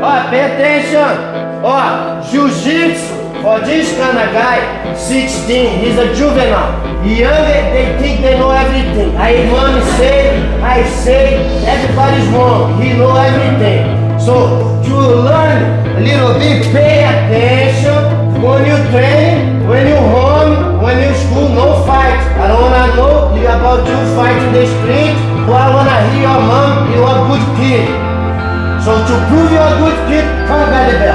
Oh, pay attention. Oh, jiu-jitsu for this kind of guy, 16, he's a juvenile. Younger, they think they know everything. I mommy say, I say, everybody's wrong. He know everything. So, to learn a little bit, pay attention when you train, when you home, when you school, no fight. I don't wanna know you about you fight in the street, but I wanna hear your mom, you're a good kid. So to prove you're a good kid, come get the belt.